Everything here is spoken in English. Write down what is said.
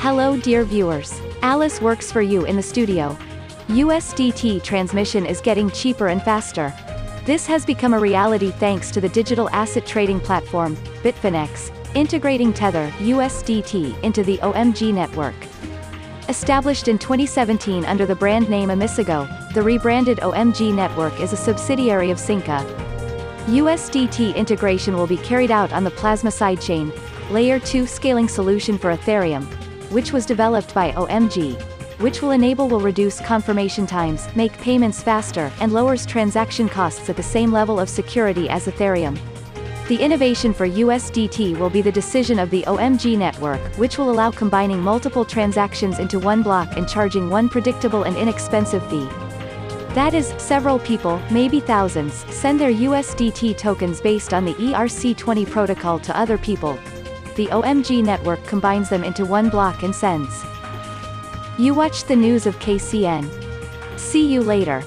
Hello dear viewers. Alice works for you in the studio. USDT transmission is getting cheaper and faster. This has become a reality thanks to the digital asset trading platform, Bitfinex, integrating Tether USDT into the OMG network. Established in 2017 under the brand name OmiseGO, the rebranded OMG network is a subsidiary of Synqa. USDT integration will be carried out on the Plasma sidechain, Layer 2 scaling solution for Ethereum, which was developed by OMG, which will enable will reduce confirmation times, make payments faster, and lowers transaction costs at the same level of security as Ethereum. The innovation for USDT will be the decision of the OMG network, which will allow combining multiple transactions into one block and charging one predictable and inexpensive fee. That is, several people, maybe thousands, send their USDT tokens based on the ERC20 protocol to other people. The OMG network combines them into one block and sends. You watched the news of KCN. See you later.